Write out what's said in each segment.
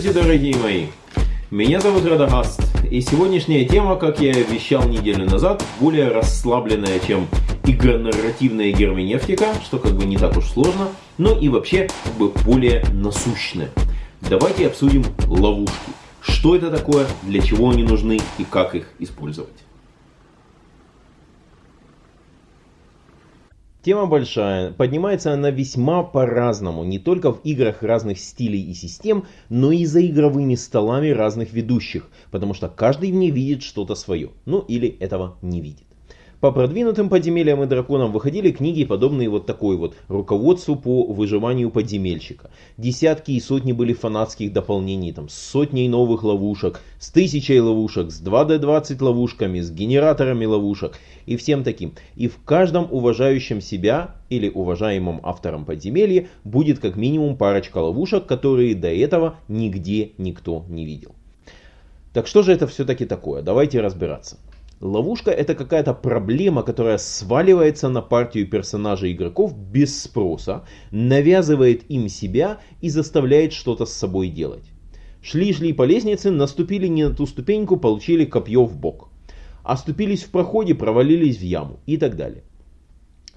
Здравствуйте, дорогие мои! Меня зовут Радагаст, и сегодняшняя тема, как я и обещал неделю назад, более расслабленная, чем игронарративная герменевтика, что как бы не так уж сложно, но и вообще как бы более насущная. Давайте обсудим ловушки. Что это такое, для чего они нужны и как их использовать. Тема большая, поднимается она весьма по-разному, не только в играх разных стилей и систем, но и за игровыми столами разных ведущих, потому что каждый в ней видит что-то свое, ну или этого не видит. По продвинутым подземельям и драконам выходили книги, подобные вот такой вот руководству по выживанию подземельщика. Десятки и сотни были фанатских дополнений, там, с сотней новых ловушек, с тысячей ловушек, с 2D20 ловушками, с генераторами ловушек и всем таким. И в каждом уважающем себя или уважаемом автором подземелья будет как минимум парочка ловушек, которые до этого нигде никто не видел. Так что же это все-таки такое? Давайте разбираться. Ловушка это какая-то проблема, которая сваливается на партию персонажей игроков без спроса, навязывает им себя и заставляет что-то с собой делать. Шли-шли по лестнице, наступили не на ту ступеньку, получили копье в бок. Оступились в проходе, провалились в яму и так далее.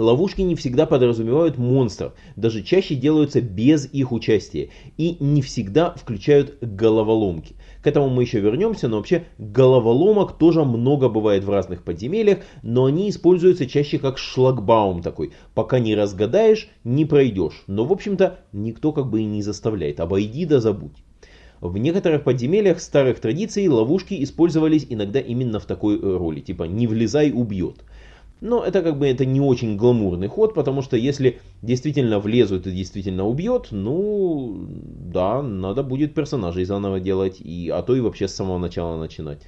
Ловушки не всегда подразумевают монстров, даже чаще делаются без их участия и не всегда включают головоломки. К этому мы еще вернемся, но вообще головоломок тоже много бывает в разных подземельях, но они используются чаще как шлагбаум такой. Пока не разгадаешь, не пройдешь. Но в общем-то никто как бы и не заставляет, обойди да забудь. В некоторых подземельях старых традиций ловушки использовались иногда именно в такой роли, типа «не влезай, убьет». Но это как бы это не очень гламурный ход, потому что если действительно влезут и действительно убьет, ну да, надо будет персонажей заново делать, и, а то и вообще с самого начала начинать.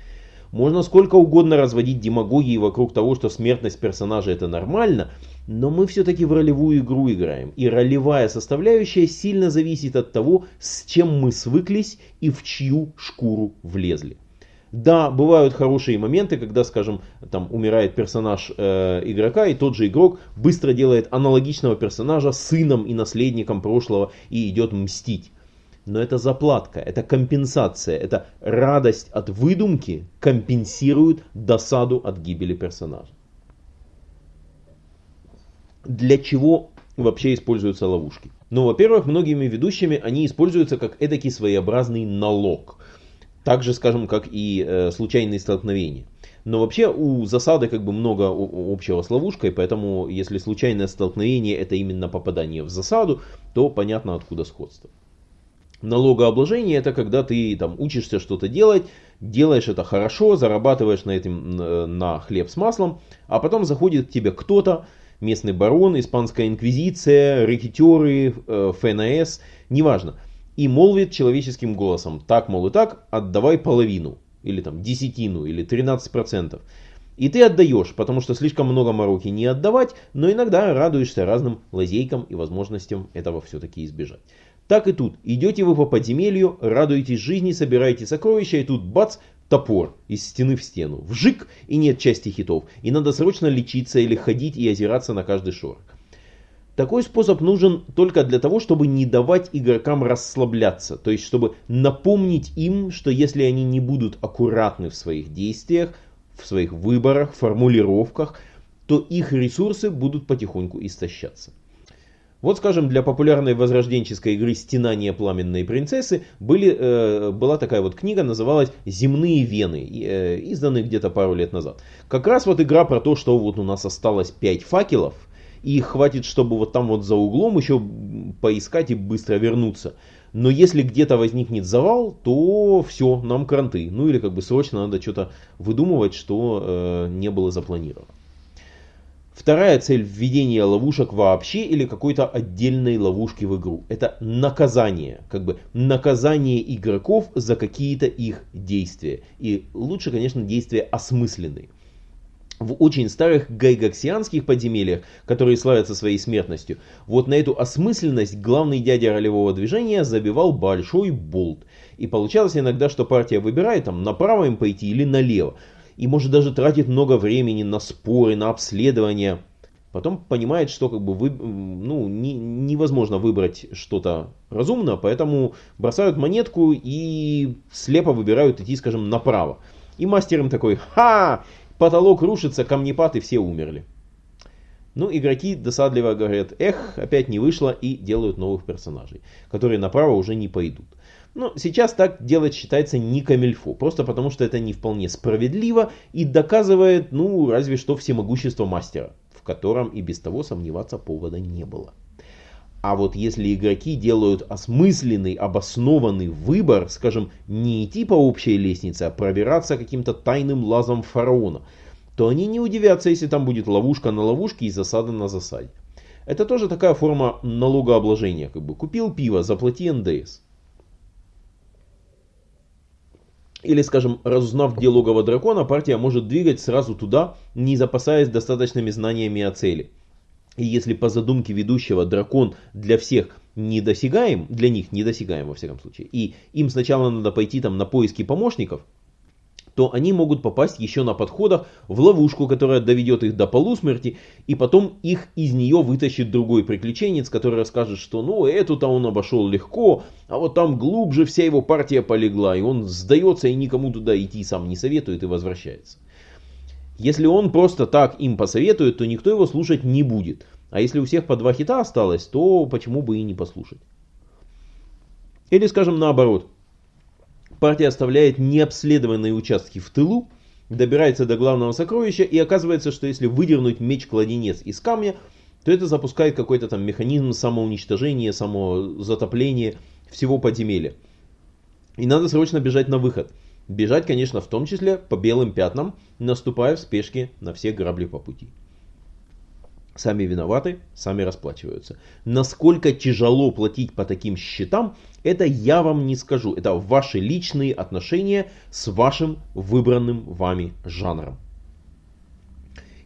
Можно сколько угодно разводить демагогии вокруг того, что смертность персонажа это нормально, но мы все-таки в ролевую игру играем. И ролевая составляющая сильно зависит от того, с чем мы свыклись и в чью шкуру влезли. Да, бывают хорошие моменты, когда, скажем, там умирает персонаж э, игрока, и тот же игрок быстро делает аналогичного персонажа сыном и наследником прошлого и идет мстить. Но это заплатка, это компенсация, это радость от выдумки компенсирует досаду от гибели персонажа. Для чего вообще используются ловушки? Ну, во-первых, многими ведущими они используются как эдакий своеобразный налог – так же, скажем, как и э, случайные столкновения. Но вообще у засады как бы много общего с ловушкой, поэтому если случайное столкновение это именно попадание в засаду, то понятно откуда сходство. Налогообложение это когда ты там учишься что-то делать, делаешь это хорошо, зарабатываешь на этом э, на хлеб с маслом, а потом заходит к тебе кто-то, местный барон, испанская инквизиция, рэкетеры, э, ФНС, неважно и молвит человеческим голосом, так, мол, и так, отдавай половину, или там десятину, или 13%. И ты отдаешь, потому что слишком много мороки не отдавать, но иногда радуешься разным лазейкам и возможностям этого все-таки избежать. Так и тут. Идете вы по подземелью, радуетесь жизни, собираете сокровища, и тут бац, топор из стены в стену. Вжик, и нет части хитов. И надо срочно лечиться или ходить и озираться на каждый шорох. Такой способ нужен только для того, чтобы не давать игрокам расслабляться, то есть чтобы напомнить им, что если они не будут аккуратны в своих действиях, в своих выборах, формулировках, то их ресурсы будут потихоньку истощаться. Вот, скажем, для популярной возрожденческой игры «Стенание пламенной принцессы» были, э, была такая вот книга, называлась «Земные вены», э, изданная где-то пару лет назад. Как раз вот игра про то, что вот у нас осталось 5 факелов – и хватит, чтобы вот там вот за углом еще поискать и быстро вернуться. Но если где-то возникнет завал, то все, нам кранты. Ну или как бы срочно надо что-то выдумывать, что э, не было запланировано. Вторая цель введения ловушек вообще или какой-то отдельной ловушки в игру. Это наказание. Как бы наказание игроков за какие-то их действия. И лучше, конечно, действия осмысленные в очень старых гайгаксианских подземельях, которые славятся своей смертностью, вот на эту осмысленность главный дядя ролевого движения забивал большой болт. И получалось иногда, что партия выбирает там направо им пойти или налево. И может даже тратит много времени на споры, на обследование. Потом понимает, что как бы вы, ну, не, невозможно выбрать что-то разумно, поэтому бросают монетку и слепо выбирают идти, скажем, направо. И мастер им такой, ха, потолок рушится, камнепад и все умерли. Ну, игроки досадливо говорят, эх, опять не вышло, и делают новых персонажей, которые направо уже не пойдут. Но сейчас так делать считается не камельфо, просто потому что это не вполне справедливо и доказывает, ну, разве что всемогущество мастера, в котором и без того сомневаться повода не было. А вот если игроки делают осмысленный, обоснованный выбор, скажем, не идти по общей лестнице, а пробираться каким-то тайным лазом фараона, то они не удивятся, если там будет ловушка на ловушке и засада на засаде. Это тоже такая форма налогообложения. Как бы купил пиво, заплати НДС. Или, скажем, разузнав где логово дракона, партия может двигать сразу туда, не запасаясь достаточными знаниями о цели. И если по задумке ведущего дракон для всех недосягаем, для них недосягаем во всяком случае, и им сначала надо пойти там на поиски помощников, то они могут попасть еще на подходах в ловушку, которая доведет их до полусмерти, и потом их из нее вытащит другой приключенец, который расскажет, что ну эту-то он обошел легко, а вот там глубже вся его партия полегла, и он сдается и никому туда идти сам не советует и возвращается. Если он просто так им посоветует, то никто его слушать не будет. А если у всех по два хита осталось, то почему бы и не послушать. Или скажем наоборот, партия оставляет необследованные участки в тылу, добирается до главного сокровища и оказывается, что если выдернуть меч-кладенец из камня, то это запускает какой-то там механизм самоуничтожения, самозатопления всего подземелья. И надо срочно бежать на выход. Бежать, конечно, в том числе по белым пятнам, наступая в спешке на все грабли по пути. Сами виноваты, сами расплачиваются. Насколько тяжело платить по таким счетам, это я вам не скажу. Это ваши личные отношения с вашим выбранным вами жанром.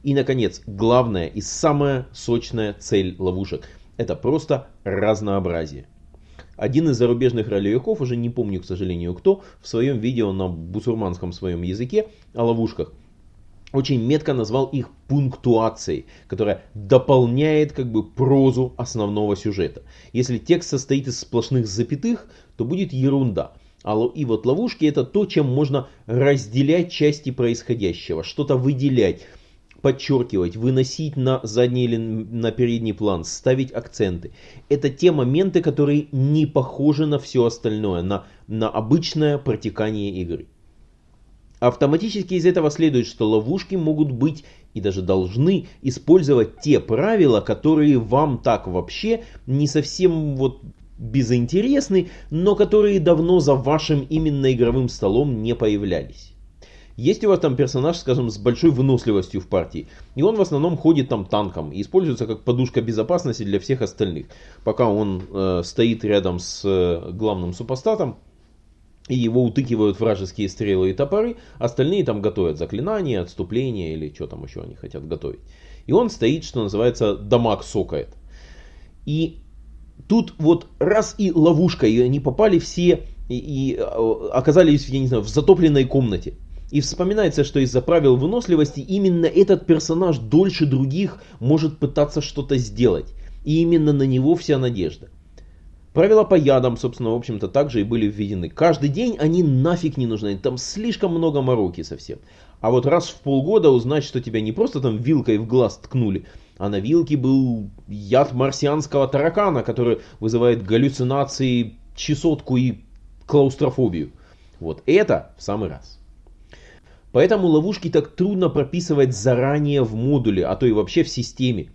И, наконец, главная и самая сочная цель ловушек – это просто разнообразие. Один из зарубежных ролевиков, уже не помню, к сожалению, кто, в своем видео на бусурманском своем языке о ловушках – очень метко назвал их пунктуацией, которая дополняет как бы прозу основного сюжета. Если текст состоит из сплошных запятых, то будет ерунда. А и вот ловушки это то, чем можно разделять части происходящего, что-то выделять, подчеркивать, выносить на задний или на передний план, ставить акценты. Это те моменты, которые не похожи на все остальное, на, на обычное протекание игры. Автоматически из этого следует, что ловушки могут быть и даже должны использовать те правила, которые вам так вообще не совсем вот безинтересны, но которые давно за вашим именно игровым столом не появлялись. Есть у вас там персонаж, скажем, с большой выносливостью в партии, и он в основном ходит там танком и используется как подушка безопасности для всех остальных. Пока он э, стоит рядом с э, главным супостатом, и его утыкивают вражеские стрелы и топоры, остальные там готовят заклинания, отступления или что там еще они хотят готовить. И он стоит, что называется, дамаг сокает. И тут вот раз и ловушка, и они попали все и, и э, оказались, я не знаю, в затопленной комнате. И вспоминается, что из-за правил выносливости именно этот персонаж дольше других может пытаться что-то сделать. И именно на него вся надежда. Правила по ядам, собственно, в общем-то, также и были введены. Каждый день они нафиг не нужны, там слишком много мороки совсем. А вот раз в полгода узнать, что тебя не просто там вилкой в глаз ткнули, а на вилке был яд марсианского таракана, который вызывает галлюцинации, чесотку и клаустрофобию. Вот это в самый раз. Поэтому ловушки так трудно прописывать заранее в модуле, а то и вообще в системе.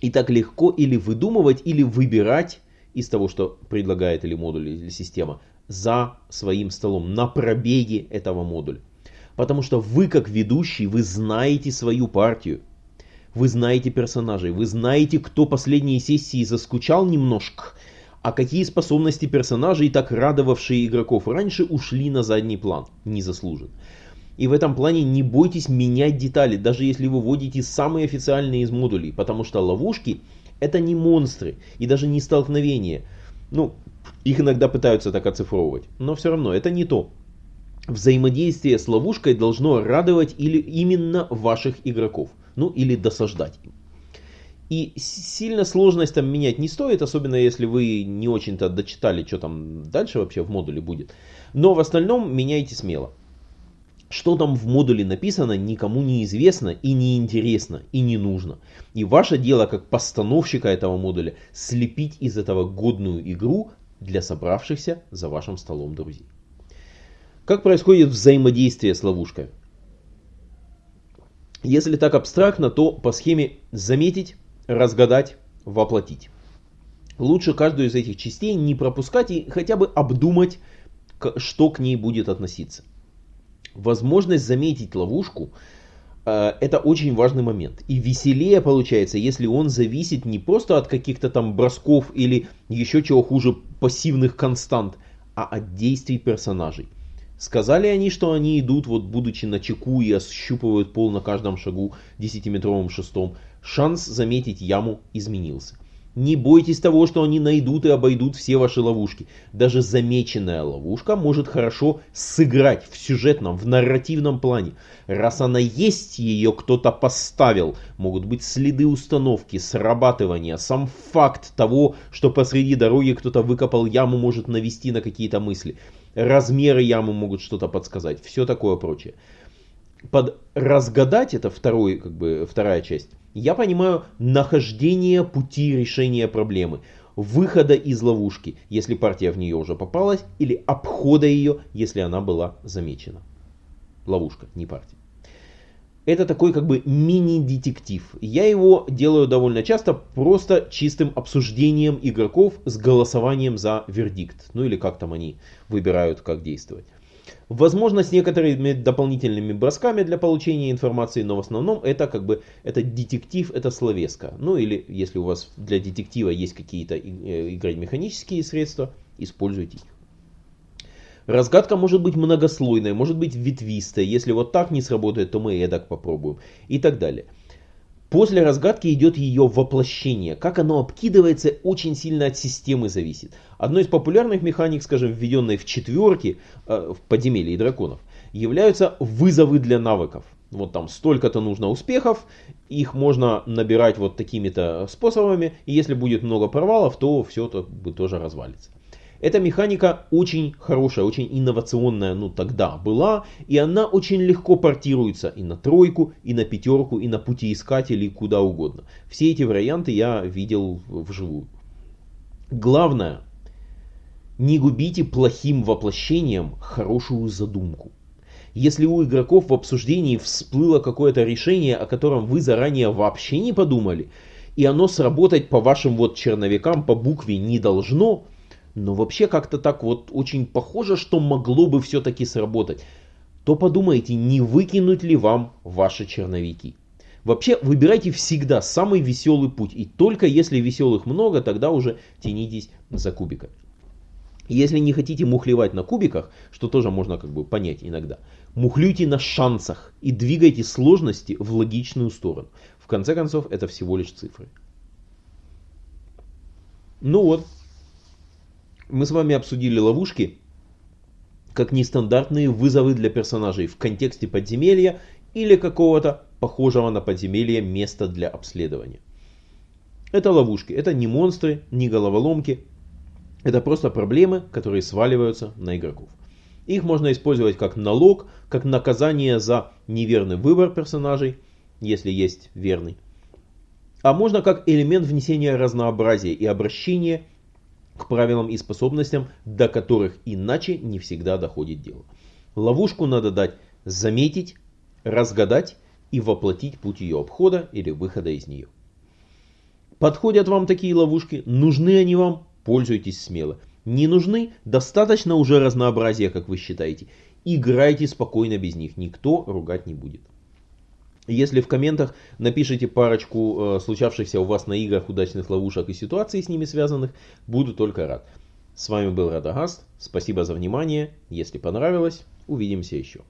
И так легко или выдумывать, или выбирать из того, что предлагает или модуль, или система, за своим столом, на пробеге этого модуля. Потому что вы, как ведущий, вы знаете свою партию. Вы знаете персонажей, вы знаете, кто последние сессии заскучал немножко, а какие способности персонажей, так радовавшие игроков раньше, ушли на задний план, незаслуженно. И в этом плане не бойтесь менять детали, даже если вы вводите самые официальные из модулей, потому что ловушки это не монстры и даже не столкновения. Ну, их иногда пытаются так оцифровывать, но все равно это не то. Взаимодействие с ловушкой должно радовать или именно ваших игроков, ну или досаждать им. И сильно сложность там менять не стоит, особенно если вы не очень-то дочитали, что там дальше вообще в модуле будет. Но в остальном меняйте смело. Что там в модуле написано, никому не известно и не интересно и не нужно. И ваше дело как постановщика этого модуля слепить из этого годную игру для собравшихся за вашим столом друзей. Как происходит взаимодействие с ловушкой? Если так абстрактно, то по схеме заметить, разгадать, воплотить. Лучше каждую из этих частей не пропускать и хотя бы обдумать, что к ней будет относиться. Возможность заметить ловушку э, это очень важный момент. И веселее получается, если он зависит не просто от каких-то там бросков или еще чего хуже пассивных констант, а от действий персонажей. Сказали они, что они идут, вот будучи на чеку и ощупывают пол на каждом шагу 10-метровым шестом. Шанс заметить яму изменился. Не бойтесь того, что они найдут и обойдут все ваши ловушки. Даже замеченная ловушка может хорошо сыграть в сюжетном, в нарративном плане. Раз она есть, ее кто-то поставил. Могут быть следы установки, срабатывания. Сам факт того, что посреди дороги кто-то выкопал яму, может навести на какие-то мысли. Размеры ямы могут что-то подсказать. Все такое прочее. Под разгадать, это второй, как бы, вторая часть я понимаю нахождение пути решения проблемы, выхода из ловушки, если партия в нее уже попалась, или обхода ее, если она была замечена. Ловушка, не партия. Это такой как бы мини-детектив. Я его делаю довольно часто просто чистым обсуждением игроков с голосованием за вердикт. Ну или как там они выбирают, как действовать. Возможно, с некоторыми дополнительными бросками для получения информации, но в основном это как бы это детектив, это словеска. Ну или если у вас для детектива есть какие-то э, играть механические средства, используйте их. Разгадка может быть многослойной, может быть ветвистой. Если вот так не сработает, то мы эдак попробуем. И так далее. После разгадки идет ее воплощение. Как оно обкидывается, очень сильно от системы зависит. Одной из популярных механик, скажем, введенной в четверке, э, в подземелье драконов, являются вызовы для навыков. Вот там столько-то нужно успехов, их можно набирать вот такими-то способами, и если будет много провалов, то все это тоже развалится. Эта механика очень хорошая, очень инновационная, ну тогда была, и она очень легко портируется и на тройку, и на пятерку, и на путеискателей, куда угодно. Все эти варианты я видел вживую. Главное, не губите плохим воплощением хорошую задумку. Если у игроков в обсуждении всплыло какое-то решение, о котором вы заранее вообще не подумали, и оно сработать по вашим вот черновикам по букве не должно, но вообще как-то так вот очень похоже, что могло бы все-таки сработать, то подумайте, не выкинуть ли вам ваши черновики. Вообще выбирайте всегда самый веселый путь, и только если веселых много, тогда уже тянитесь за кубиками. Если не хотите мухлевать на кубиках, что тоже можно как бы понять иногда, мухлюйте на шансах и двигайте сложности в логичную сторону. В конце концов, это всего лишь цифры. Ну вот, мы с вами обсудили ловушки как нестандартные вызовы для персонажей в контексте подземелья или какого-то похожего на подземелье места для обследования. Это ловушки, это не монстры, не головоломки, это просто проблемы, которые сваливаются на игроков. Их можно использовать как налог, как наказание за неверный выбор персонажей, если есть верный. А можно как элемент внесения разнообразия и обращения к правилам и способностям, до которых иначе не всегда доходит дело. Ловушку надо дать заметить, разгадать и воплотить путь ее обхода или выхода из нее. Подходят вам такие ловушки? Нужны они вам? Пользуйтесь смело. Не нужны? Достаточно уже разнообразия, как вы считаете. Играйте спокойно без них, никто ругать не будет. Если в комментах напишите парочку э, случавшихся у вас на играх удачных ловушек и ситуаций с ними связанных, буду только рад. С вами был Радагаст, спасибо за внимание, если понравилось, увидимся еще.